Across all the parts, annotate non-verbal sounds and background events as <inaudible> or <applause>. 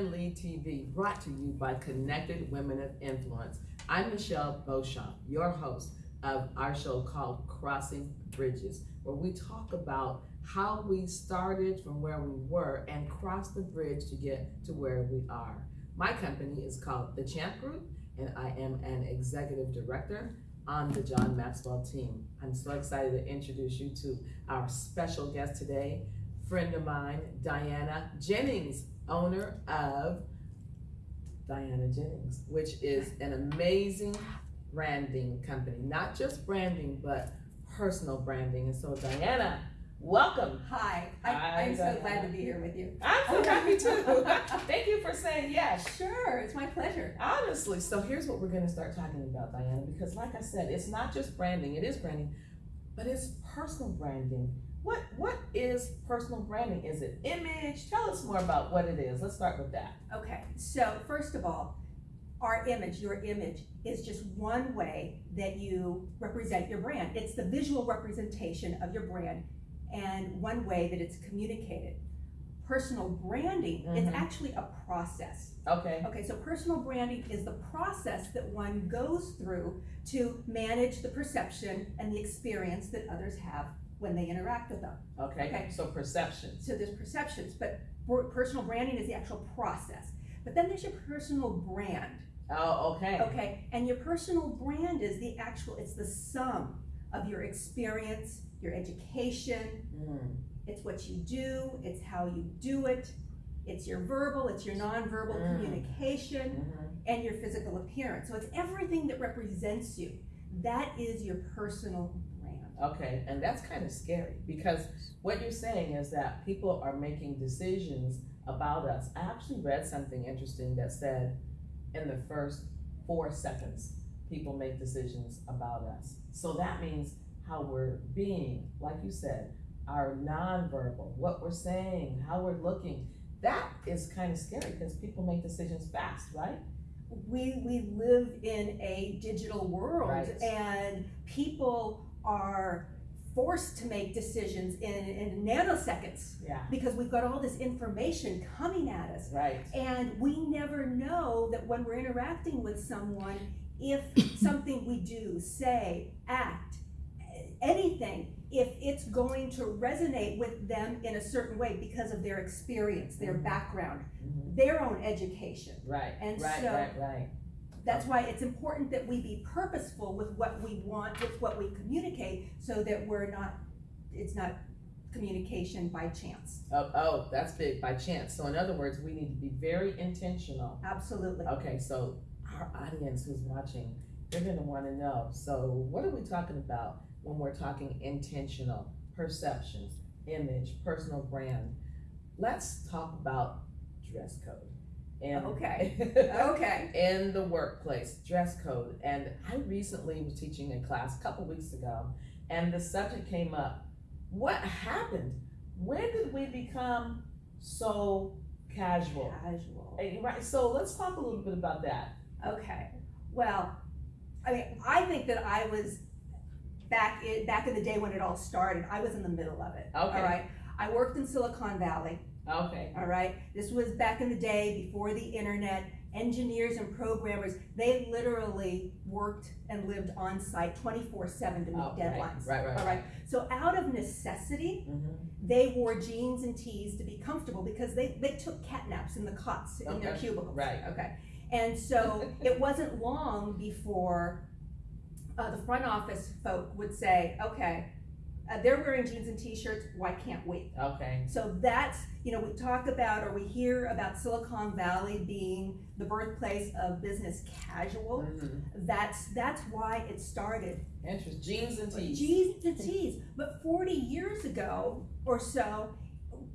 Women Lead TV, brought to you by Connected Women of Influence. I'm Michelle Beauchamp, your host of our show called Crossing Bridges, where we talk about how we started from where we were and crossed the bridge to get to where we are. My company is called The Champ Group, and I am an executive director on the John Maxwell team. I'm so excited to introduce you to our special guest today, friend of mine, Diana Jennings, owner of Diana Jennings, which is an amazing branding company. Not just branding, but personal branding. And so, Diana, welcome. Hi, I, I'm so glad to be here with you. I'm so happy too. <laughs> Thank you for saying yes. Sure, it's my pleasure. Honestly, so here's what we're going to start talking about, Diana, because like I said, it's not just branding, it is branding, but it's personal branding. What what is personal branding? Is it image? Tell us more about what it is. Let's start with that. Okay, so first of all, our image, your image, is just one way that you represent your brand. It's the visual representation of your brand and one way that it's communicated. Personal branding is Mhm. actually a process. Okay. Okay, so personal branding is the process that one goes through to manage the perception and the experience that others have when they interact with them. Okay. Okay. So perceptions. So there's perceptions, but per- personal branding is the actual process. But then there's your personal brand, Oh, okay. okay? And your personal brand is the actual, it's the sum of your experience, your education, Mm, it's what you do, it's how you do it, it's your verbal, it's your nonverbal Mm. communication, mhm. and your physical appearance. So it's everything that represents you. That is your personal. Okay, and that's kind of scary because what you're saying is that people are making decisions about us. I actually read something interesting that said in the first four seconds, people make decisions about us. So that means how we're being, like you said, our nonverbal, what we're saying, how we're looking. That is kind of scary because people make decisions fast, right? we we live in a digital world Right. and people are forced to make decisions in, in nanoseconds Yeah. because we've got all this information coming at us Right. and we never know that when we're interacting with someone if <coughs> something we do say act anything if it's going to resonate with them in a certain way because of their experience their Mhm. background Mhm. their own education Right. And right. so- right. Right. That's why it's important that we be purposeful with what we want, with what we communicate, so that we're not, it's not communication by chance. Oh, oh, that's big by chance. So in other words, we need to be very intentional. Absolutely. Okay, so our audience who's watching, they're gonna wanna know, so what are we talking about when we're talking intentional, perceptions, image, personal brand? Let's talk about dress code. And Okay. <laughs> Okay. in the workplace, dress code. And I recently was teaching a class a couple weeks ago, and the subject came up. What happened? When did we become so casual? Casual. Eh, Right. So let's talk a little bit about that. Okay. Well, I mean, I think that I was back in back in the day when it all started. I was in the middle of it. Okay. All right. I worked in Silicon Valley. Okay. All right. This was back in the day before the internet. Engineers and programmers, they literally worked and lived on site 24 7 to meet Oh, right, deadlines. right, right, All right. So, out of necessity, Mhm. they wore jeans and tees to be comfortable because they, they took cat naps in the cots in their cubicles. right. Okay. And so, <laughs> it wasn't long before uh, the front office folk would say, okay, uh, they're wearing jeans and t shirts, why can't we? Okay. So that's, you know, we talk about or we hear about Silicon Valley being the birthplace of business casual. Mhm. That's that's why it started. Interest. Jeans and tees. Jeans and tees. But 40 years ago or so,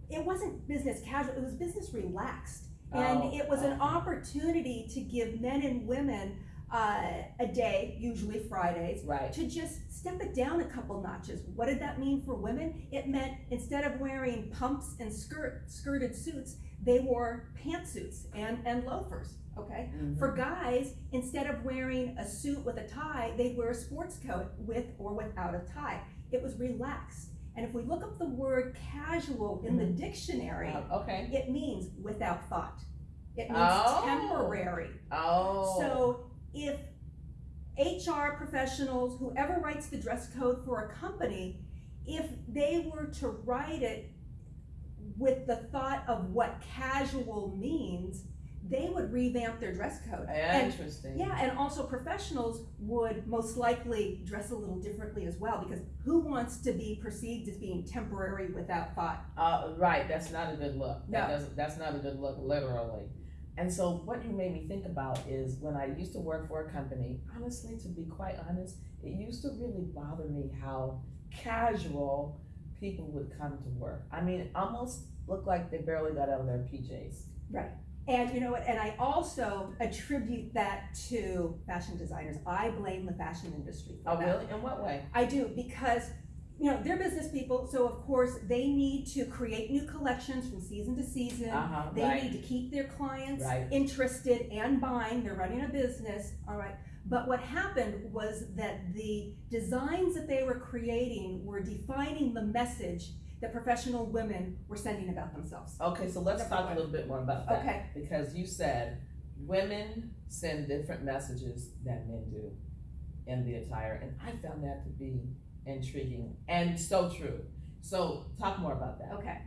it wasn't business casual, it was business relaxed. And Oh, it was an opportunity to give men and women uh, a day, usually Fridays, Right. to just step it down a couple notches. What did that mean for women? It meant instead of wearing pumps and skirt skirted suits, they wore pantsuits and, and loafers. Okay. Mhm. For guys, instead of wearing a suit with a tie, they'd wear a sports coat with or without a tie. It was relaxed. And if we look up the word casual in the dictionary, Uh, okay. it means without thought. It means Oh. temporary. Oh. So if HR professionals, whoever writes the dress code for a company, if they were to write it with the thought of what casual means, they would revamp their dress code. And Interesting. yeah, and also professionals would most likely dress a little differently as well, because who wants to be perceived as being temporary without thought? Uh, right, that's not a good look. That No. doesn't, that's not a good look, literally. And so what you made me think about is when I used to work for a company, honestly, to be quite honest, it used to really bother me how casual people would come to work. I mean, it almost looked like they barely got out of their PJs. Right. And you know what, and I also attribute that to fashion designers. I blame the fashion industry for Oh, that. really? In what way? I do because you know they're business people, so of course they need to create new collections from season to season. Uh-huh, They right. need to keep their clients Right. interested and buying. They're running a business, all right. But what happened was that the designs that they were creating were defining the message that professional women were sending about themselves. Okay, so let's Number talk a little bit more about that. Okay. Because you said women send different messages than men do in the attire, and I found that to be intriguing and so true. So talk more about that. Okay.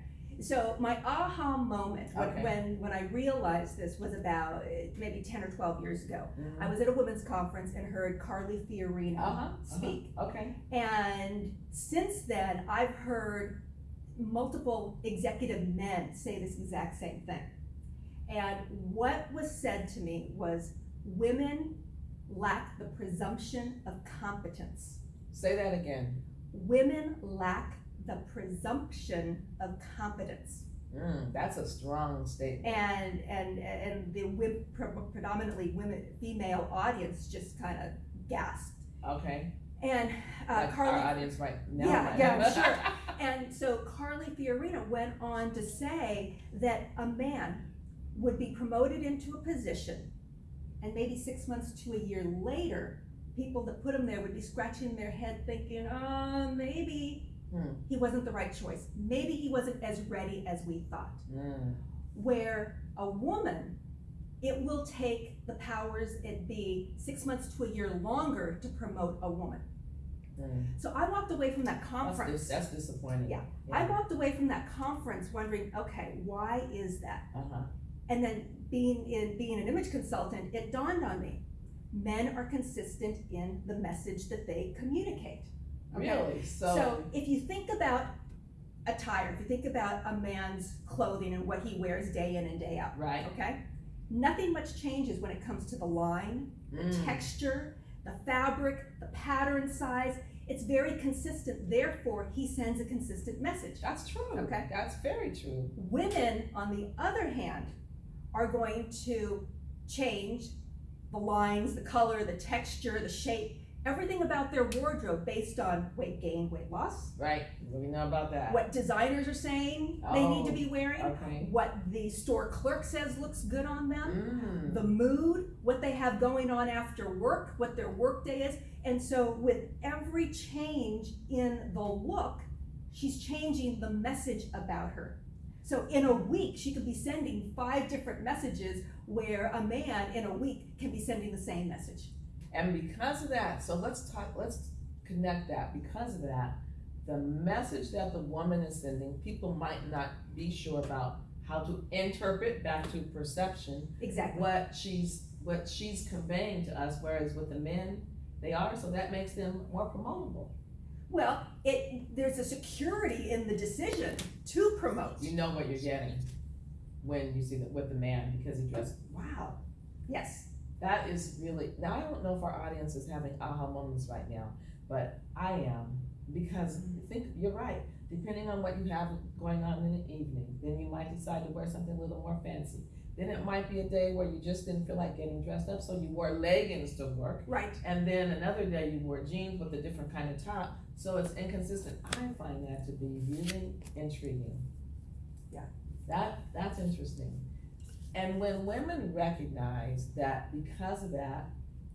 So my aha moment when, Okay. when when I realized this was about uh, maybe ten or twelve years ago. Mhm. I was at a women's conference and heard Carly Fiorina Uh-huh, uh-huh. speak. Okay. And since then, I've heard multiple executive men say this exact same thing. And what was said to me was women lack the presumption of competence. Say that again. Women lack the presumption of competence. Mm, that's a strong statement. And and and the predominantly women female audience just kind of gasped. Okay. And uh, Like Carly our audience right now. Yeah, might yeah, <laughs> sure. And so Carly Fiorina went on to say that a man would be promoted into a position, and maybe six months to a year later, people that put him there would be scratching their head thinking, oh, maybe Hmm. he wasn't the right choice. Maybe he wasn't as ready as we thought. Mm, Where a woman, it will take the powers it be six months to a year longer to promote a woman. mm. So I walked away from that conference. dis- that's disappointing. Yeah. I walked away from that conference wondering, okay, why is that? Uh-huh. And then being in being an image consultant, it dawned on me, men are consistent in the message that they communicate. Okay? Really? So, So if you think about attire, if you think about a man's clothing and what he wears day in and day out, right. okay? Nothing much changes when it comes to the line, the Mm. texture, the fabric, the pattern size. It's very consistent. Therefore, he sends a consistent message. That's true. Okay. That's very true. Women, on the other hand, are going to change the lines, the color, the texture, the shape, everything about their wardrobe based on weight gain, weight loss, Right. We know about that. what designers are saying they need to Oh, be wearing, Okay. what the store clerk says looks good on them, Mm. the mood, what they have going on after work, what their work day is. And so with every change in the look, she's changing the message about her. So in a week, she could be sending five different messages where a man in a week can be sending the same message. And because of that, so let's talk, let's connect that. Because of that, the message that the woman is sending, people might not be sure about how to interpret back to perception Exactly. what she's what she's conveying to us, whereas with the men, they are, so that makes them more promotable. Well, it there's a security in the decision to promote. You know what you're getting when you see that with the man because he dressed Wow. Yes. That is really, now I don't know if our audience is having aha moments right now, but I am. Because mm-hmm. I think, you're right, depending on what you have going on in the evening, then you might decide to wear something a little more fancy. Then it might be a day where you just didn't feel like getting dressed up, so you wore leggings to work. Right. And then another day you wore jeans with a different kind of top, so it's inconsistent. I find that to be really intriguing. That, that's interesting. And when women recognize that because of that,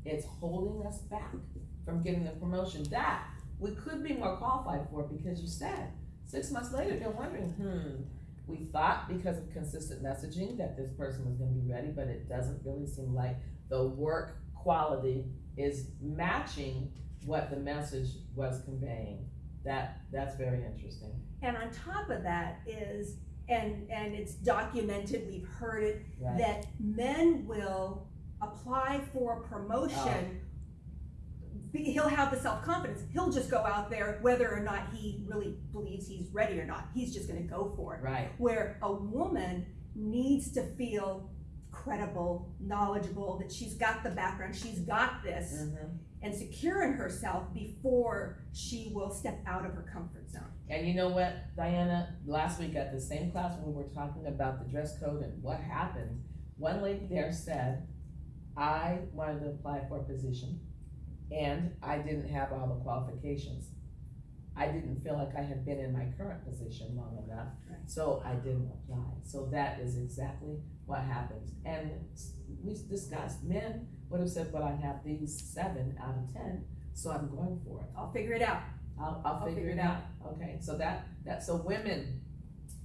it's holding us back from getting the promotion that we could be more qualified for because you said Six months later, they're wondering, hmm, we thought because of consistent messaging that this person was gonna be ready, but it doesn't really seem like the work quality is matching what the message was conveying. That, that's very interesting. And on top of that is, and, and it's documented, we've heard it, Right. that men will apply for a promotion. be- He'll have the self-confidence, he'll just go out there whether or not he really believes he's ready or not, he's just gonna go for it. Right, Where a woman needs to feel credible, knowledgeable, that she's got the background, she's got this, mhm. And secure in herself before she will step out of her comfort zone. And you know what, Diana, last week at the same class when we were talking about the dress code and what happened, one lady there said, I wanted to apply for a position and I didn't have all the qualifications. I didn't feel like I had been in my current position long enough, Right. so I didn't apply. So that is exactly what happens. And we discussed, men would have said, but I have these seven out of ten, so I'm going for it. I'll figure it out. I'll, I'll figure it out, okay, so that, that, so women,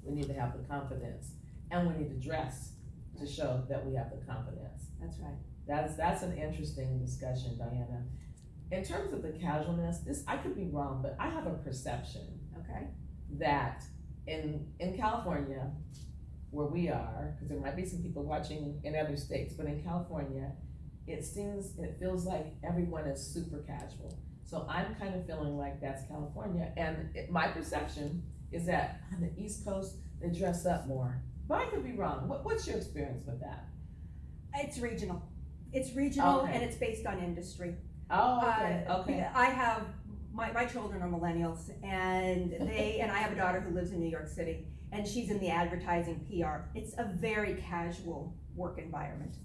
we need to have the confidence, and we need to dress to show that we have the confidence. That's right. That's, that's an interesting discussion, Diana. In terms of the casualness, this, I could be wrong, but I have a perception Okay. that in, in California, where we are, because there might be some people watching in other states, but in California, it seems, it feels like everyone is super casual. So I'm kind of feeling like that's California, and it, my perception is that on the East Coast, they dress up more. But I could be wrong. What, what's your experience with that? It's regional. It's regional Okay. and it's based on industry. Oh, okay, Uh, okay. I have, my, my children are millennials and <laughs> they, and I have a daughter who lives in New York City and she's in the advertising PR. It's a very casual work environment.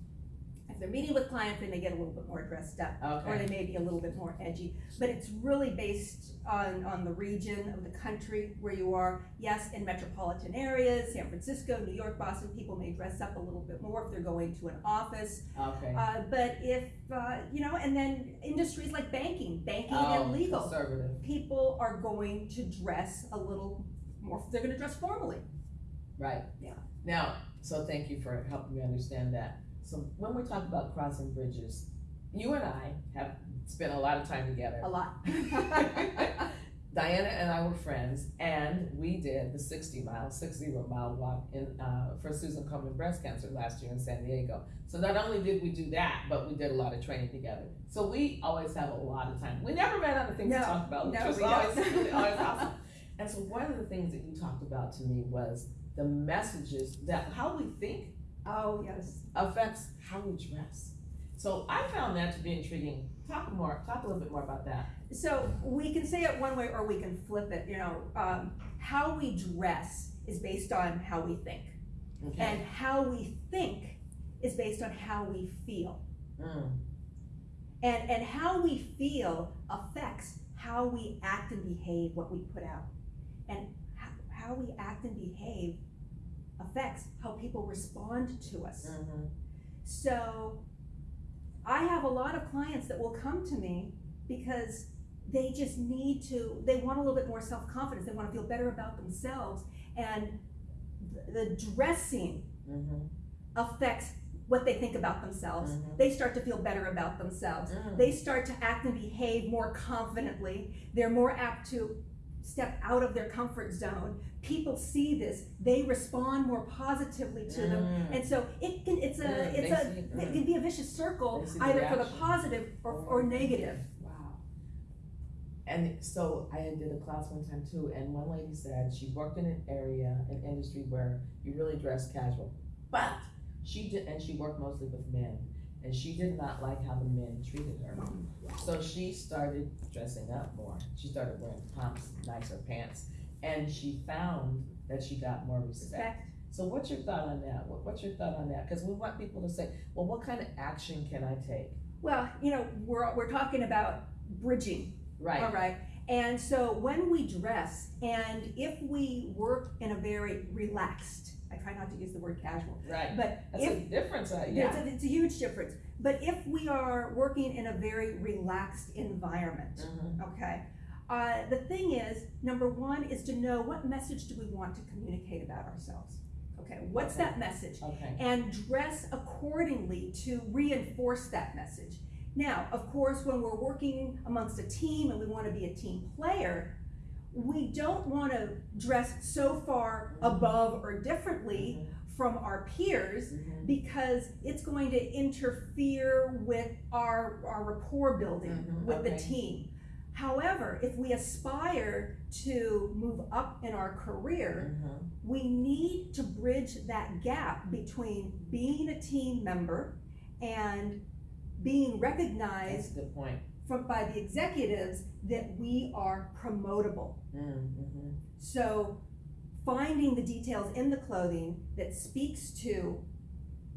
They're meeting with clients, they may get a little bit more dressed up or they may be a little bit more edgy. But it's really based on, on the region of the country where you are. Yes, in metropolitan areas, San Francisco, New York, Boston, people may dress up a little bit more if they're going to an office. okay. Uh, but if, uh, you know, and then industries like banking, banking Oh, and legal, Conservative, people are going to dress a little more, they're gonna dress formally. right. Yeah. Now, so thank you for helping me understand that. So when we talk about crossing bridges, you and I have spent a lot of time together. A lot. <laughs> Diana and I were friends, and we did the 60 mile, 60 mile walk in uh, for Susan Komen breast cancer last year in San Diego. So not only did we do that, but we did a lot of training together. So we always have a lot of time. We never ran out of things No, to talk about, no, was we always, <laughs> always <laughs> awesome. And so one of the things that you talked about to me was the messages that how we think Oh, yes. affects how we dress. So I found that to be intriguing. Talk more, talk a little bit more about that. So we can say it one way or we can flip it, you know, um, how we dress is based on how we think. Okay. And how we think is based on how we feel. Mm, And, and how we feel affects how we act and behave, what we put out. And how, how we act and behave affects how people respond to us. mhm. So I have a lot of clients that will come to me because they just need to, they want a little bit more self-confidence, they wanna feel better about themselves. And the dressing Mhm. affects what they think about themselves. Mhm. They start to feel better about themselves. Mm. They start to act and behave more confidently. They're more apt to step out of their comfort zone. People see this, they respond more positively to them. Mm. And so it can, it's a, Mm, it's a, see- it mm. can be a vicious circle, They see the either for the positive or, or negative. Wow. And so I did a class one time too, and one lady said she worked in an area, an industry where you really dress casual. But she did, and she worked mostly with men, and she did not like how the men treated her. Mm-hmm. So she started dressing up more. She started wearing pumps, nicer pants, and she found that she got more respect. So what's your thought on that? What, what's your thought on that? Because we want people to say, well, what kind of action can I take? Well, you know, we're, we're talking about bridging, Right. all right? And so when we dress, and if we work in a very relaxed, I try not to use the word casual, Right. but That's if a difference, uh, It's yeah. a, it's a huge difference. But if we are working in a very relaxed environment, Mhm. okay, Uh, the thing is, number one is to know what message do we want to communicate about ourselves? Okay, what's that message? Okay, And dress accordingly to reinforce that message. Now, of course, when we're working amongst a team and we want to be a team player, we don't want to dress so far above or differently from our peers Mhm. because it's going to interfere with our, our rapport building Mhm, with the team. However, if we aspire to move up in our career, Mhm. we need to bridge that gap between being a team member and being That's recognized a good point. From, by the executives that we are promotable. Mm-hmm. So finding the details in the clothing that speaks to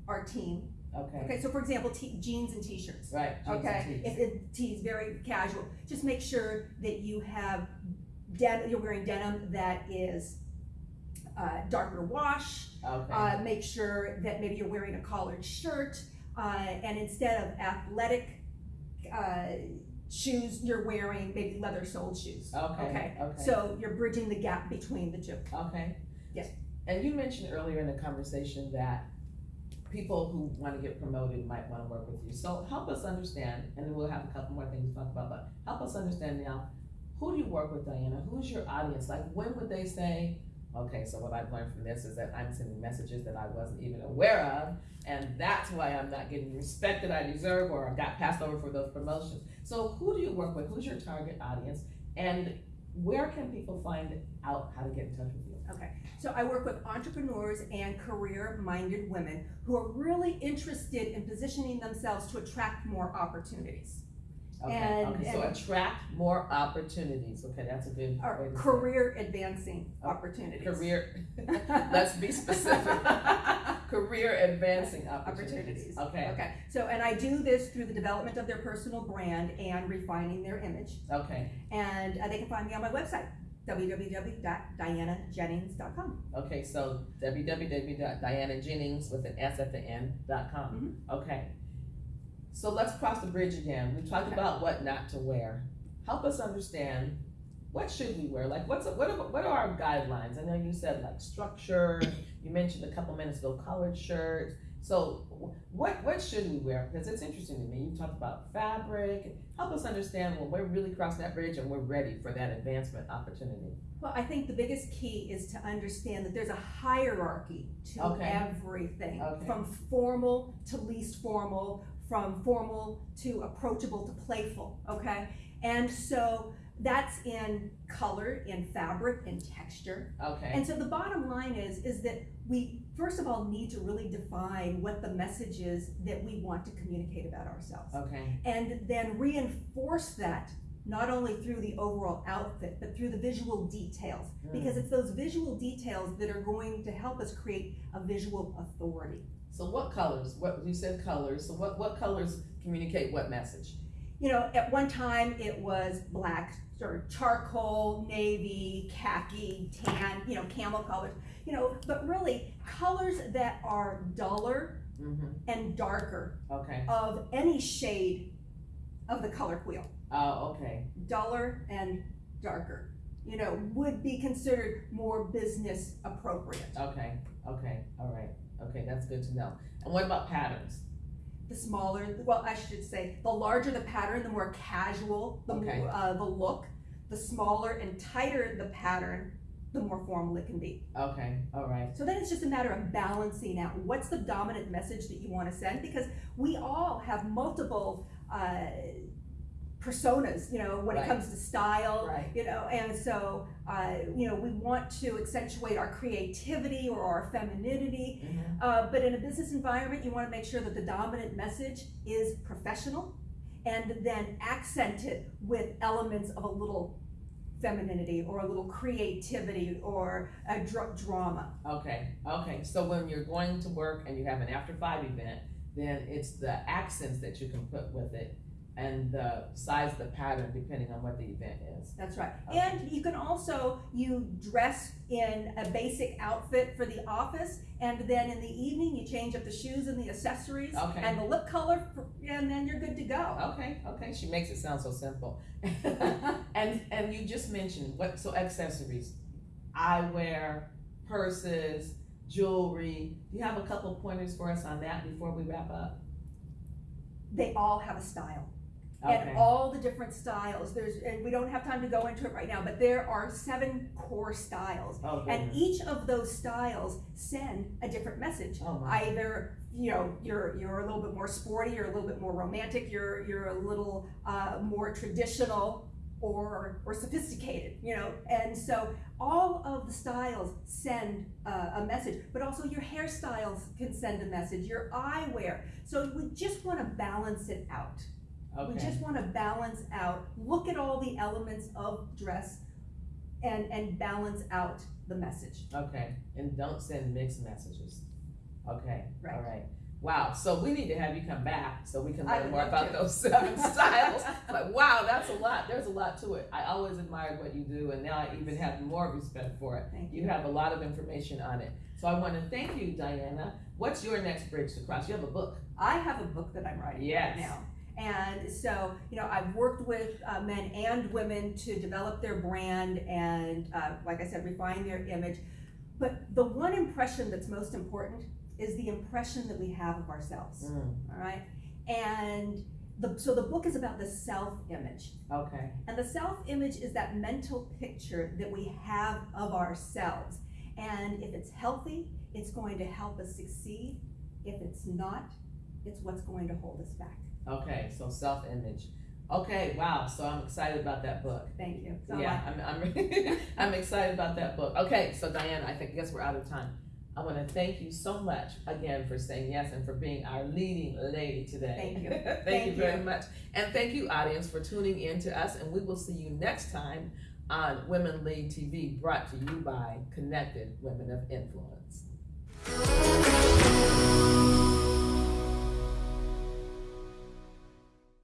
our team. Okay, Okay, so for example, t- jeans and t-shirts. right. jeans Okay, if it tees very casual, just make sure that you have den- you're wearing denim that is uh, darker wash. Okay, Uh, make sure that maybe you're wearing a collared shirt, uh, and instead of athletic uh, shoes, you're wearing maybe leather soled shoes. okay, okay. So you're bridging the gap between the two. Okay. Yes. And you mentioned earlier in the conversation that people who wanna get promoted might wanna work with you. So help us understand, and then we'll have a couple more things to talk about, but help us understand now, who do you work with, Diana? Who's your audience? Like, when would they say, okay, so what I've learned from this is that I'm sending messages that I wasn't even aware of, and that's why I'm not getting the respect that I deserve or I got passed over for those promotions. So who do you work with? Who's your target audience? And where can people find out how to get in touch with you? Okay, so I work with entrepreneurs and career-minded women who are really interested in positioning themselves to attract more opportunities. Okay, And- okay, so and- attract more opportunities, okay, that's a good Or way to say it. career advancing Oh, opportunities. Career, <laughs> let's be specific. Career advancing opportunities, Opportunities. okay, Okay, so, and I do this through the development of their personal brand and refining their image. okay, And uh, they can find me on my website, www.dianajennings.com. okay, so www.dianajennings with an S at the end dot com, okay. So let's cross the bridge again, we talked Okay. about what not to wear. Help us understand, what should we wear, like, what's, what are, what are our guidelines? I know you said like structure, you mentioned a couple minutes ago collared shirts, so what, what should we wear? Because it's interesting to me, you talked about fabric, help us understand when we're really crossing that bridge and we're ready for that advancement opportunity. Well, I think the biggest key is to understand that there's a hierarchy to Okay. everything, Okay. from formal to least formal, from formal to approachable to playful, okay? And so that's in color, in fabric, in texture. Okay, And so the bottom line is, is that we, first of all, need to really define what the message is that we want to communicate about ourselves. okay, And then reinforce that, not only through the overall outfit, but through the visual details. Mm. Because it's those visual details that are going to help us create a visual authority. So what colors, what, you said colors, so what, what colors communicate what message? You know, at one time it was black, sort of charcoal, navy, khaki, tan, you know, camel colors, you know, but really colors that are duller Mm-hmm, and darker okay, of any shade of the color wheel. oh, okay, duller and darker, you know, would be considered more business appropriate. okay, okay, all right, okay, that's good to know. And what about patterns? The smaller, well, I should say, the larger the pattern, the more casual the, Okay. more, uh, the look. The smaller and tighter the pattern, the more formal it can be. Okay, all right, So then it's just a matter of balancing out what's the dominant message that you want to send because we all have multiple uh, personas, you know, when Right. it comes to style, Right. you know, and so uh, you know we want to accentuate our creativity or our femininity, Mhm. uh, but in a business environment, you want to make sure that the dominant message is professional, and then accent it with elements of a little femininity or a little creativity or a dra- drama. okay, okay, so when you're going to work and you have an after five event, then it's the accents that you can put with it and the size of the pattern depending on what the event is. That's right. Okay. And you can also, you dress in a basic outfit for the office, and then in the evening, you change up the shoes and the accessories Okay. and the lip color, and then you're good to go. Okay, okay, she makes it sound so simple. <laughs> and and you just mentioned what so accessories, eyewear, purses, jewelry. Do you have a couple pointers for us on that before we wrap up? They all have a style. Okay. and all the different styles. There's, and we don't have time to go into it right now, but there are seven core styles. oh, And each of those styles send a different message. oh. Either, you know, you're, you're a little bit more sporty, you're a little bit more romantic, you're, you're a little, uh, more traditional or, or sophisticated, you know? And so all of the styles send uh, a message, but also your hairstyles can send a message, your eyewear. So we just wanna balance it out. We okay. just want to balance out, look at all the elements of dress and, and balance out the message. Okay, and don't send mixed messages. Okay, Right. all right. Wow, so we need to have you come back so we can I learn would more love about to. those uh, seven <laughs> styles. But wow, that's a lot. There's a lot to it. I always admired what you do, and now I even have more respect for it. Thank You you. have a lot of information on it. So I want to thank you, Diana. What's your next bridge to cross? You have a book. I have a book that I'm writing Yes. right now. And so, you know, I've worked with uh, men and women to develop their brand and, uh, like I said, refine their image. But the one impression that's most important is the impression that we have of ourselves, Mm, all right? And the, so the book is about the self-image. okay, And the self image is that mental picture that we have of ourselves. And if it's healthy, it's going to help us succeed. If it's not, it's what's going to hold us back. Okay. So self-image. Okay, wow. So I'm excited about that book. Thank you. So yeah, I'm, I'm, <laughs> I'm excited about that book. Okay, so Diana, I think, I guess we're out of time. I want to thank you so much again for saying yes and for being our leading lady today. Thank you. <laughs> thank, Thank you very you. much. And thank you, audience, for tuning in to us. And we will see you next time on Women Lead TV, brought to you by Connected Women of Influence.